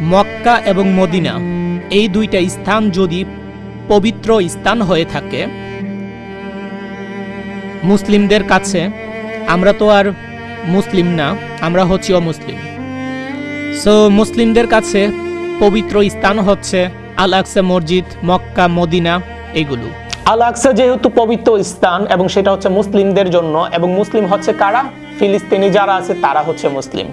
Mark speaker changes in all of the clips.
Speaker 1: মক্কা এবং মদিনা, এই দুইটা স্থান যদি পবিত্র স্থান হয়ে থাকে। মুসলিমদের কাছে আমরা তো আর মুসলিম না, আমরা হচ্ছি অমুসলিম। সো মুসলিমদের কাছে পবিত্র স্থান হচ্ছে আল আকসা মসজিদ, মক্কা, মদিনা, এগুলো।
Speaker 2: আল আকসা যেহেতু পবিত্র স্থান এবং সেটা হচ্ছে মুসলিমদের জন্য, এবং মুসলিম হচ্ছে কারা? ফিলিস্তিনি যারা আছে, তারা হচ্ছে মুসলিম।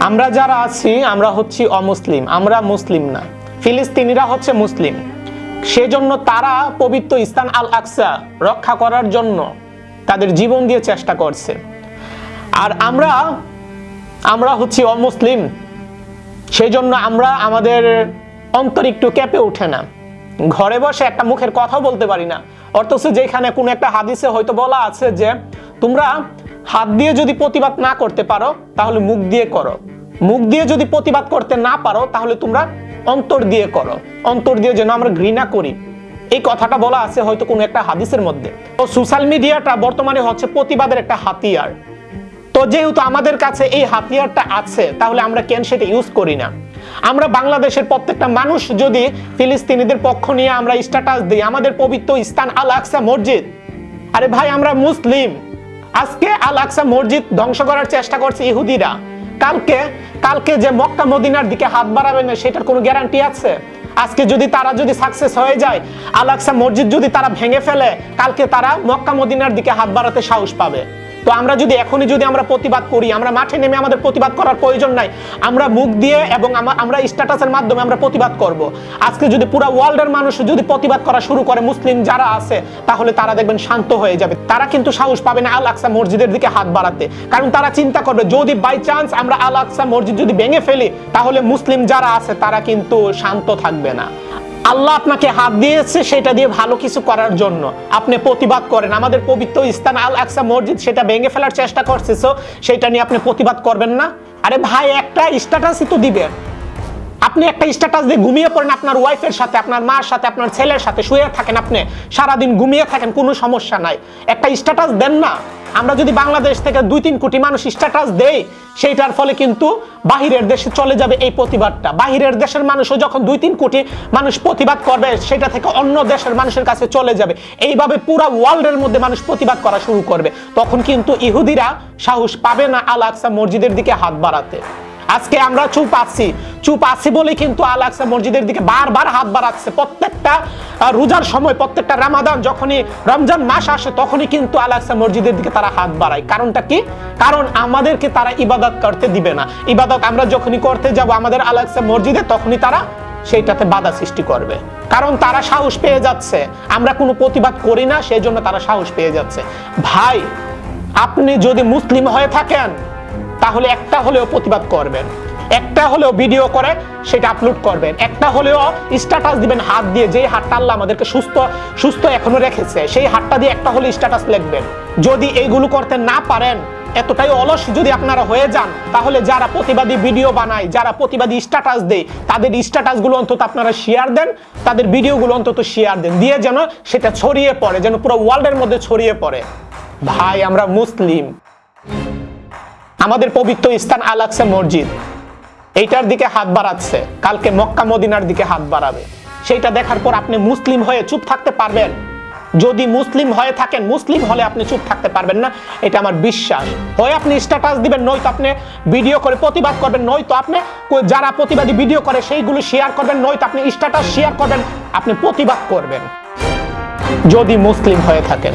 Speaker 2: আমরা যারা আছি, আমরা হচ্ছি অমুসলিম, আমরা মুসলিম না। ফিলিস্তিনিরা হচ্ছে মুসলিম। সেজন্য তারা পবিত্র স্থান আল আকসা রক্ষা করার জন্য তাদের জীবন দিয়ে চেষ্টা করছে। আর আমরা আমরা হচ্ছি অমুসলিম। সেই জন্য আমরা আমাদের অন্তর একটু কেঁপে ওঠে না। ঘরে বসে একটা মুখের কথা বলতে পারি না। অথচ যেখানে কোনো একটা হাদিসে হয়তো বলা আছে যে, তোমরা হাত দিয়ে যদি প্রতিবাদ না করতে পারো, তাহলে মুখ দিয়ে করো। মুখ দিয়ে যদি প্রতিবাদ করতে না পারো, তাহলে তোমরা অন্তর দিয়ে করো। অন্তর দিয়ে যেন আমরা ঘৃণা করি। এই কথাটা বলা আছে হয়তো কোনো একটা হাদিসের মধ্যে। তো সোশ্যাল মিডিয়াটা বর্তমানে হচ্ছে প্রতিবাদের একটা হাতিয়ার। তো যেহেতু আমাদের কাছে এই হাতিয়ারটা আছে, তাহলে আমরা কেন সেটা ইউজ করি না? আমরা বাংলাদেশের প্রত্যেকটা মানুষ যদি ফিলিস্তিনিদের পক্ষ নিয়ে আমরা স্ট্যাটাস দিই, আমাদের পবিত্র স্থান আল আকসা মসজিদ। আরে ভাই, আমরা মুসলিম। আজকে আল আকসা মসজিদ ধ্বংস করার চেষ্টা করছে ইহুদিরা। কালকে কালকে যে মক্কা মদিনার দিকে হাত বাড়াবে না, সেটার কোনো গ্যারান্টি আছে? আজকে যদি তারা যদি সাকসেস হয়ে যায় আল আকসা মসজিদ যদি তারা ভেঙে ফেলে, কালকে তারা মক্কা মদিনার দিকে হাত বাড়াতে সাহস পাবে। তো আমরা যদি এখনই যদি আমরা প্রতিবাদ করি, আমরা মাঠে নেমে আমাদের প্রতিবাদ করার প্রয়োজন নাই। আমরা মুখ দিয়ে এবং আমরা স্ট্যাটাসের মাধ্যমে আমরা প্রতিবাদ করব। আজকে যদি পুরো ওয়ার্ল্ডের মানুষ যদি প্রতিবাদ করা শুরু করে, মুসলিম যারা আছে, তাহলে তারা দেখবেন শান্ত হয়ে যাবে। তারা কিন্তু সাহস পাবে না আল আকসা মসজিদের দিকে হাত বাড়াতে। কারণ তারা চিন্তা করবে, যদি বাই চান্স আমরা আল আকসা মসজিদ যদি ভেঙে ফেলি, তাহলে মুসলিম যারা আছে, তারা কিন্তু শান্ত থাকবে না। আল্লাহ আপনাকে হাত দিয়েছে, সেটা দিয়ে ভালো কিছু করার জন্য। আপনি প্রতিবাদ করেন। আমাদের পবিত্র ইস্তান আল আকসা মসজিদ, সেটা ভেঙে ফেলার চেষ্টা করছে সেটা নিয়ে আপনি প্রতিবাদ করবেন না। আরে ভাই, একটা স্ট্যাটাসই তো দিবেন আপনি একটা স্ট্যাটাস দিয়ে ঘুমিয়ে পড়েন আপনার ওয়াইফের সাথে, আপনার মার সাথে, আপনার ছেলের সাথে, শুয়ে থাকেন আপনি, সারাদিন ঘুমিয়ে থাকেন, কোনো সমস্যা নাই। একটা স্ট্যাটাস দেন না। আমরা যদি বাংলাদেশ থেকে দুই তিন কোটি মানুষ স্ট্যাটাস দেই, সেইটার ফলে কিন্তু বাহিরের দেশে চলে যাবে এই প্রতিবাদটা। বাহিরের দেশের মানুষও যখন দুই তিন কোটি মানুষ প্রতিবাদ করবে, সেটা থেকে অন্য দেশের মানুষের কাছে চলে যাবে। এইভাবে পুরো ওয়ার্ল্ডের মধ্যে মানুষ প্রতিবাদ করা শুরু করবে। তখন কিন্তু ইহুদিরা সাহস পাবে না আল আকসা মসজিদের দিকে হাত বাড়াতে। আজকে আমরা চুপ আছি। চুপ আছি বলে কিন্তু আল আকসা মসজিদের দিকে বারবার হাত বাড়াচ্ছে। প্রত্যেকটা রোজার সময় প্রত্যেকটা রামাদান যখনই রমজান মাস আসে, তখনই কিন্তু আল আকসা মসজিদের দিকে তারা হাত বাড়ায়। কারণটা কি? কারণ আমাদেরকে তারা ইবাদত করতে দিবে না। ইবাদত আমরা যখনই করতে যাব আমাদের আল আকসা মসজিদে, তখনই তারা সেইটাতে বাধা সৃষ্টি করবে। কারণ তারা সাহস পেয়ে যাচ্ছে। আমরা কোনো প্রতিবাদ করি না সেই জন্য তারা সাহস পেয়ে যাচ্ছে। ভাই, আপনি যদি মুসলিম হয়ে থাকেন তাহলে একটা হলেও প্রতিবাদ করবেন। একটা হলেও ভিডিও করে, সেটা আপলোড করবেন। একটা হলেও স্ট্যাটাস দিবেন, হাত দিয়ে যে হাতটা আল্লাহ আমাদেরকে সুস্থ সুস্থ এখনও রেখেছে, সেই হাতটা দিয়ে একটা হলে স্ট্যাটাস লিখবেন। যদি এইগুলো করতে না পারেন, এতটাই অলস যদি আপনারা হয়ে যান, তাহলে যারা প্রতিবাদী ভিডিও বানায়, যারা প্রতিবাদী স্ট্যাটাস দেয়, তাদের স্ট্যাটাসগুলো অন্তত আপনারা শেয়ার দেন, তাদের ভিডিওগুলো অন্তত শেয়ার দেন। দিয়ে যেন সেটা ছড়িয়ে পড়ে, যেন পুরো ওয়ার্ল্ডের মধ্যে ছড়িয়ে পড়ে। ভাই, আমরা মুসলিম। আমাদের পবিত্র স্থান আল আকসা মসজিদ। এইটার দিকে হাত বাড়াচ্ছে। কালকে মক্কা মদিনার দিকে হাত বাড়াবে। সেইটা দেখার পর আপনি মুসলিম হয়ে চুপ থাকতে পারবেন। যদি মুসলিম হয়ে থাকেন, মুসলিম হলে আপনি চুপ থাকতে পারবেন না। এটা আমার বিশ্বাস। হয় আপনি স্ট্যাটাস দিবেন, নয়তো আপনি ভিডিও করে প্রতিবাদ করবেন, নয়তো আপনি যারা প্রতিবাদী ভিডিও করে, সেইগুলো শেয়ার করবেন, নয়তো আপনি স্ট্যাটাস শেয়ার করবেন, আপনি প্রতিবাদ করবেন। যদি মুসলিম হয়ে থাকেন